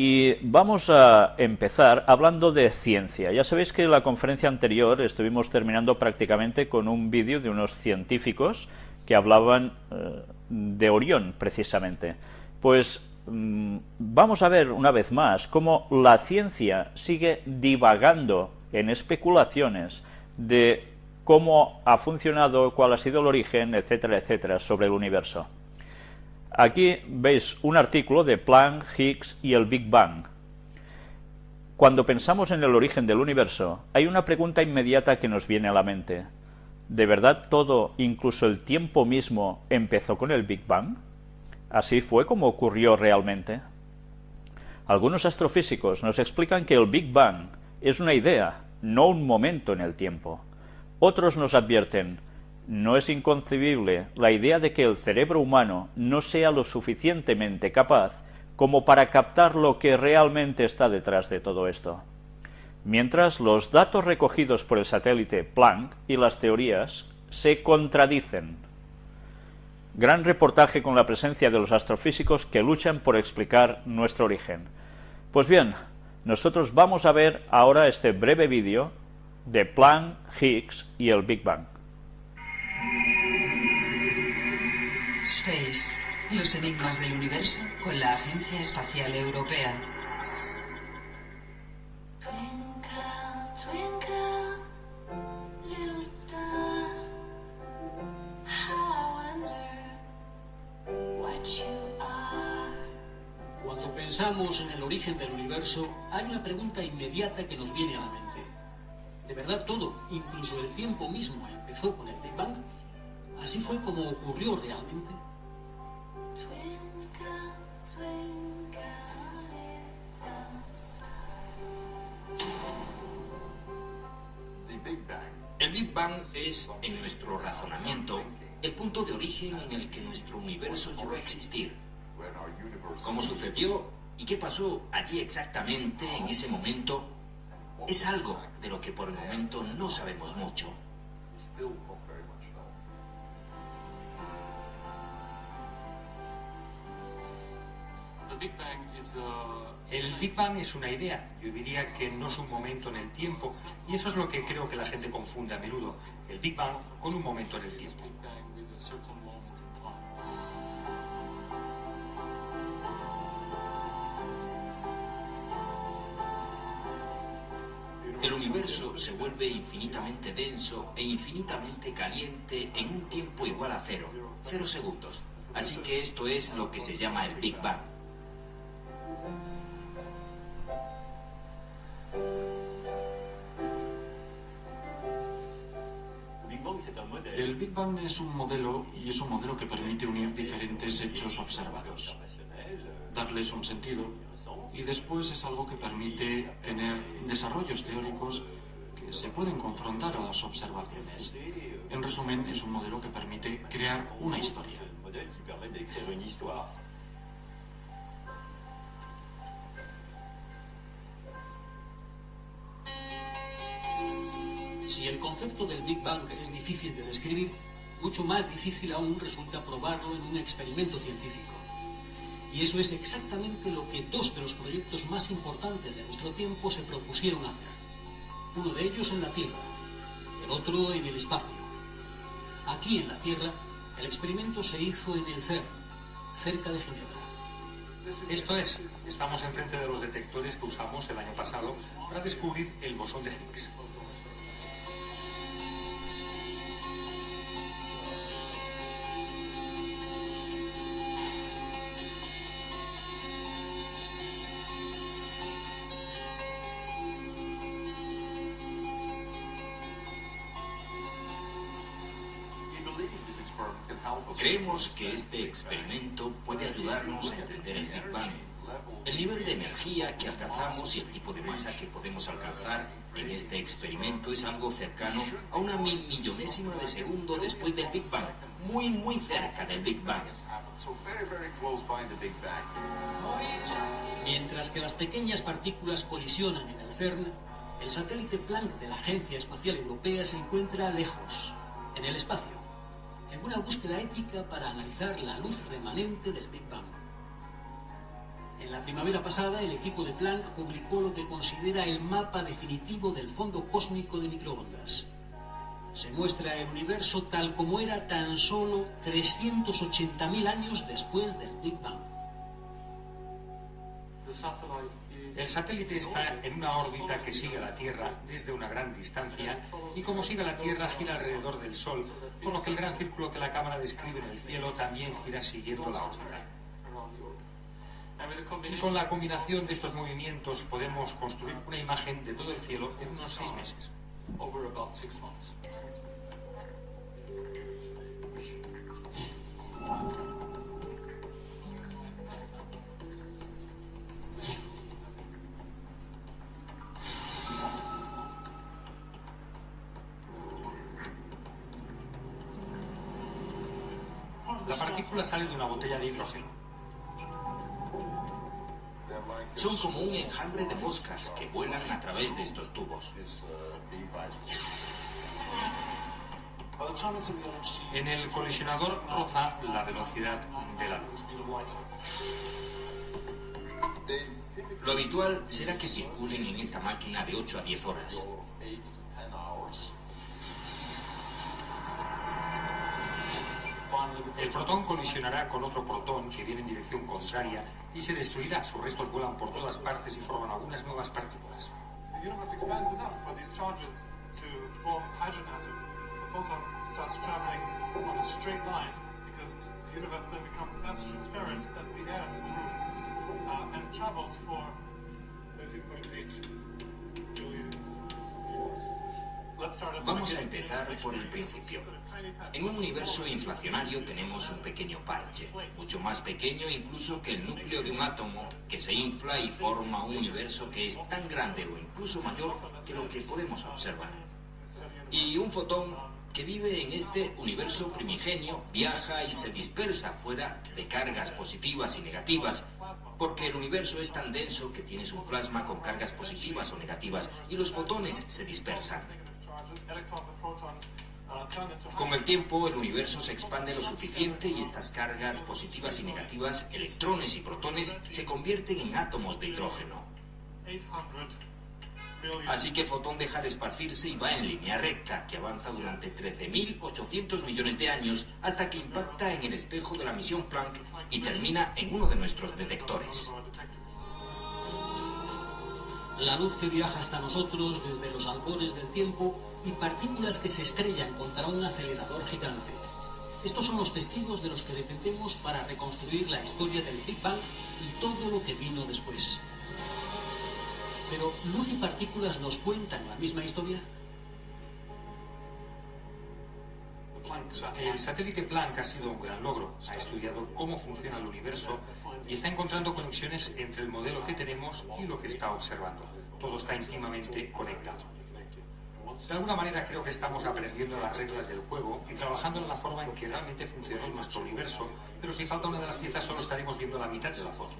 Y vamos a empezar hablando de ciencia. Ya sabéis que en la conferencia anterior estuvimos terminando prácticamente con un vídeo de unos científicos que hablaban eh, de Orión, precisamente. Pues mm, vamos a ver una vez más cómo la ciencia sigue divagando en especulaciones de cómo ha funcionado, cuál ha sido el origen, etcétera, etcétera, sobre el universo. Aquí veis un artículo de Planck, Higgs y el Big Bang. Cuando pensamos en el origen del universo, hay una pregunta inmediata que nos viene a la mente. ¿De verdad todo, incluso el tiempo mismo, empezó con el Big Bang? ¿Así fue como ocurrió realmente? Algunos astrofísicos nos explican que el Big Bang es una idea, no un momento en el tiempo. Otros nos advierten, no es inconcebible la idea de que el cerebro humano no sea lo suficientemente capaz como para captar lo que realmente está detrás de todo esto. Mientras los datos recogidos por el satélite Planck y las teorías se contradicen. Gran reportaje con la presencia de los astrofísicos que luchan por explicar nuestro origen. Pues bien, nosotros vamos a ver ahora este breve vídeo de Planck, Higgs y el Big Bang. Space, los enigmas del universo con la Agencia Espacial Europea. Cuando pensamos en el origen del universo, hay una pregunta inmediata que nos viene a la mente. ¿De verdad todo, incluso el tiempo mismo, empezó con el Big Bang? ¿Así fue como ocurrió realmente? El Big Bang es, en nuestro razonamiento, el punto de origen en el que nuestro universo llegó a existir. ¿Cómo sucedió y qué pasó allí exactamente en ese momento? Es algo de lo que por el momento no sabemos mucho. El Big Bang es una idea, yo diría que no es un momento en el tiempo, y eso es lo que creo que la gente confunde a menudo, el Big Bang con un momento en el tiempo. El universo se vuelve infinitamente denso e infinitamente caliente en un tiempo igual a cero, cero segundos. Así que esto es lo que se llama el Big Bang. Es un modelo y es un modelo que permite unir diferentes hechos observados, darles un sentido y después es algo que permite tener desarrollos teóricos que se pueden confrontar a las observaciones. En resumen, es un modelo que permite crear una historia. Si el concepto del Big Bang es difícil de describir, mucho más difícil aún resulta probarlo en un experimento científico. Y eso es exactamente lo que dos de los proyectos más importantes de nuestro tiempo se propusieron hacer. Uno de ellos en la Tierra, el otro en el espacio. Aquí en la Tierra, el experimento se hizo en el CERN, cerca de Ginebra. Esto es, estamos enfrente de los detectores que usamos el año pasado para descubrir el bosón de Higgs. Creemos que este experimento puede ayudarnos a entender el Big Bang, el nivel de energía que alcanzamos y el tipo de masa que podemos alcanzar en este experimento es algo cercano a una mil millonésima de segundo después del Big Bang, muy muy cerca del Big Bang. Mientras que las pequeñas partículas colisionan en el CERN, el satélite Planck de la Agencia Espacial Europea se encuentra lejos, en el espacio en una búsqueda épica para analizar la luz remanente del Big Bang. En la primavera pasada, el equipo de Planck publicó lo que considera el mapa definitivo del fondo cósmico de microondas. Se muestra el universo tal como era tan solo 380.000 años después del Big Bang. El satélite está en una órbita que sigue a la Tierra desde una gran distancia y como sigue a la Tierra gira alrededor del Sol, por lo que el gran círculo que la cámara describe en el cielo también gira siguiendo la órbita. Y con la combinación de estos movimientos podemos construir una imagen de todo el cielo en unos seis meses. Son como un enjambre de moscas que vuelan a través de estos tubos. En el colisionador roza la velocidad de la luz. Lo habitual será que circulen en esta máquina de 8 a 10 horas. El protón colisionará con otro protón que viene en dirección contraria y se destruirá. Sus restos vuelan por todas partes y forman algunas nuevas partículas. The universe expands enough for these charges to form hydrogen atoms. The photon starts traveling on a straight line because the universe then becomes as transparent as the air in this room uh, and travels for 13.8 Vamos a empezar por el principio. En un universo inflacionario tenemos un pequeño parche, mucho más pequeño incluso que el núcleo de un átomo, que se infla y forma un universo que es tan grande o incluso mayor que lo que podemos observar. Y un fotón que vive en este universo primigenio viaja y se dispersa fuera de cargas positivas y negativas, porque el universo es tan denso que tienes un plasma con cargas positivas o negativas y los fotones se dispersan. Con el tiempo el universo se expande lo suficiente y estas cargas positivas y negativas, electrones y protones, se convierten en átomos de hidrógeno. 800 billion Así que el fotón deja de esparcirse y va en línea recta, que avanza durante 13.800 millones de años hasta que impacta en el espejo de la misión Planck y termina en uno de nuestros detectores. La luz que viaja hasta nosotros desde los albores del tiempo y partículas que se estrellan contra un acelerador gigante. Estos son los testigos de los que dependemos para reconstruir la historia del Big Bang y todo lo que vino después. Pero, ¿luz y partículas nos cuentan la misma historia? El satélite Planck ha sido un gran logro. Ha estudiado cómo funciona el universo y está encontrando conexiones entre el modelo que tenemos y lo que está observando. Todo está íntimamente conectado. De alguna manera creo que estamos aprendiendo las reglas del juego y trabajando en la forma en que realmente funciona nuestro universo, pero si falta una de las piezas solo estaremos viendo la mitad de la foto.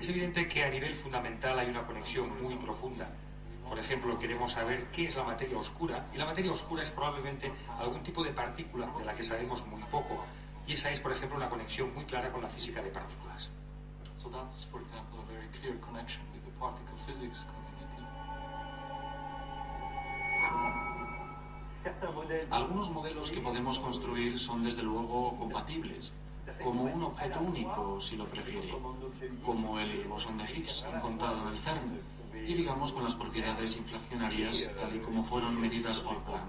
Es evidente que a nivel fundamental hay una conexión muy profunda. Por ejemplo, queremos saber qué es la materia oscura, y la materia oscura es probablemente algún tipo de partícula de la que sabemos muy poco. Y esa es, por ejemplo, una conexión muy clara con la física de partículas. so that's for example a very clear connection with the particle physics community. Algunos modelos que podemos construir son desde luego compatibles, como un objeto único, si lo prefiere, como el bosón de Higgs encontrado en el CERN, y digamos con las propiedades inflacionarias tal y como fueron medidas por Planck.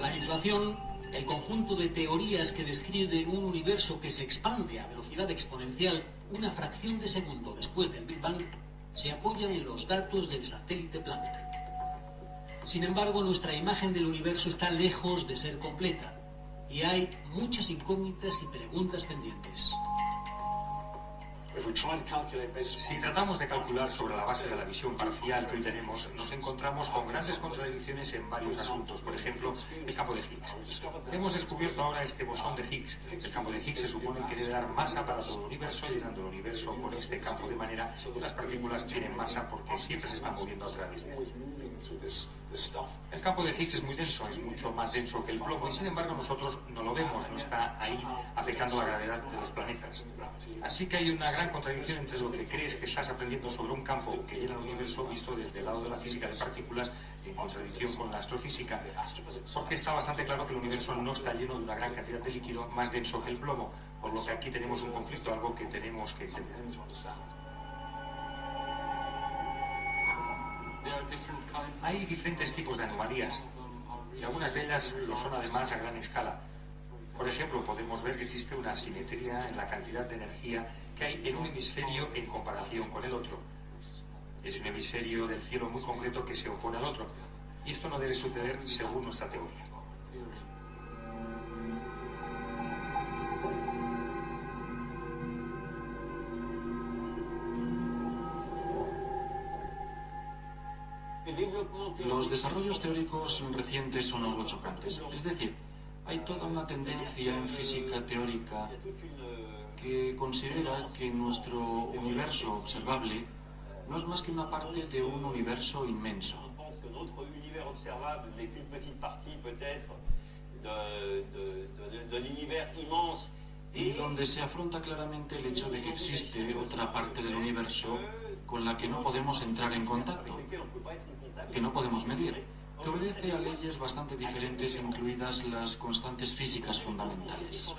La inflación, el conjunto de teorías que describen un universo que se expande a velocidad exponencial una fracción de segundo después del Big Bang, se apoya en los datos del satélite Planck. Sin embargo, nuestra imagen del universo está lejos de ser completa y hay muchas incógnitas y preguntas pendientes. Si tratamos de calcular sobre la base de la visión parcial que hoy tenemos, nos encontramos con grandes contradicciones en varios asuntos. Por ejemplo, el campo de Higgs. Hemos descubierto ahora este bosón de Higgs. El campo de Higgs se supone que debe dar masa para todo el universo, llenando el universo con este campo de manera que las partículas tienen masa porque siempre se están moviendo a través de él. El campo de Higgs es muy denso, es mucho más denso que el plomo y sin embargo nosotros no lo vemos, no está ahí afectando la gravedad de los planetas. Así que hay una gran contradicción entre lo que crees que estás aprendiendo sobre un campo que llena el universo visto desde el lado de la física de partículas en contradicción con la astrofísica, porque está bastante claro que el universo no está lleno de una gran cantidad de líquido más denso que el plomo, por lo que aquí tenemos un conflicto, algo que tenemos que entender. Hay diferentes tipos de anomalías y algunas de ellas lo son además a gran escala. Por ejemplo, podemos ver que existe una asimetría en la cantidad de energía que hay en un hemisferio en comparación con el otro. Es un hemisferio del cielo muy concreto que se opone al otro. Y esto no debe suceder según nuestra teoría. Los desarrollos teóricos recientes son algo chocantes. Es decir, hay toda una tendencia en física teórica que considera que nuestro universo observable no es más que una parte de un universo inmenso. Y donde se afronta claramente el hecho de que existe otra parte del universo con la que no podemos entrar en contacto, que no podemos medir, que obedece a leyes bastante diferentes, incluidas las constantes físicas fundamentales.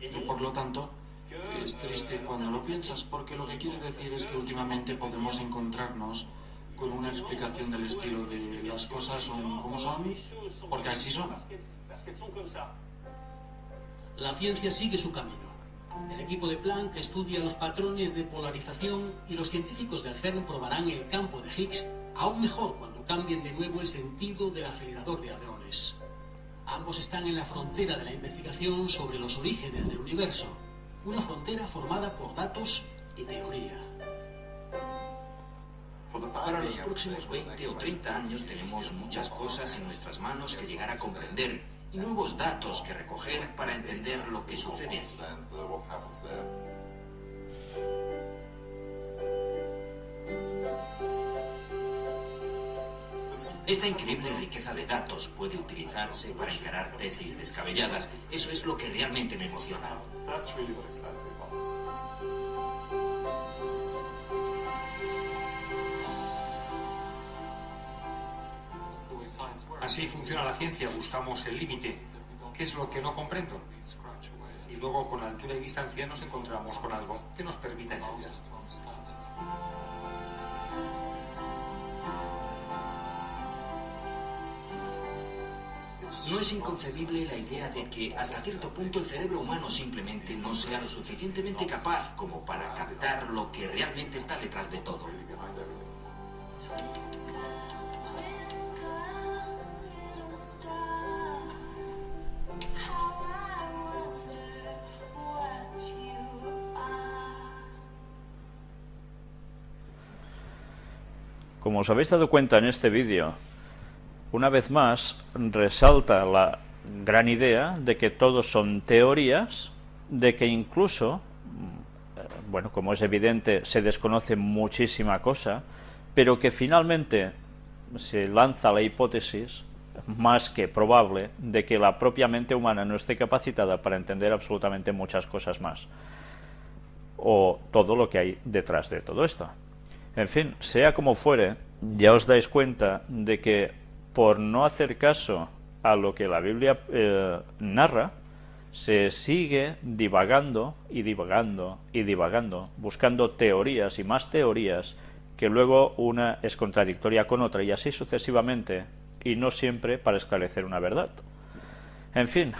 Y por lo tanto, es triste cuando lo piensas, porque lo que quiere decir es que últimamente podemos encontrarnos con una explicación del estilo de las cosas son como son, porque así son. La ciencia sigue su camino. El equipo de Planck estudia los patrones de polarización y los científicos del CERN probarán el campo de Higgs aún mejor cuando cambien de nuevo el sentido del acelerador de hadrones. Ambos están en la frontera de la investigación sobre los orígenes del universo, una frontera formada por datos y teoría. Para los próximos 20 o 30 años tenemos muchas cosas en nuestras manos que llegar a comprender y nuevos datos que recoger para entender lo que sucede allí. Esta increíble riqueza de datos puede utilizarse para encarar tesis descabelladas. Eso es lo que realmente me emociona. Así funciona la ciencia, buscamos el límite. ¿Qué es lo que no comprendo? Y luego con altura y distancia nos encontramos con algo que nos permita entender. No es inconcebible la idea de que hasta cierto punto el cerebro humano simplemente no sea lo suficientemente capaz como para captar lo que realmente está detrás de todo. Como os habéis dado cuenta en este vídeo, una vez más resalta la gran idea de que todos son teorías, de que incluso, eh, bueno, como es evidente, se desconoce muchísima cosa, pero que finalmente se lanza la hipótesis más que probable de que la propia mente humana no esté capacitada para entender absolutamente muchas cosas más o todo lo que hay detrás de todo esto. En fin, sea como fuere, ya os dais cuenta de que por no hacer caso a lo que la Biblia eh, narra, se sigue divagando y divagando y divagando, buscando teorías y más teorías, que luego una es contradictoria con otra y así sucesivamente, y no siempre para esclarecer una verdad. En fin,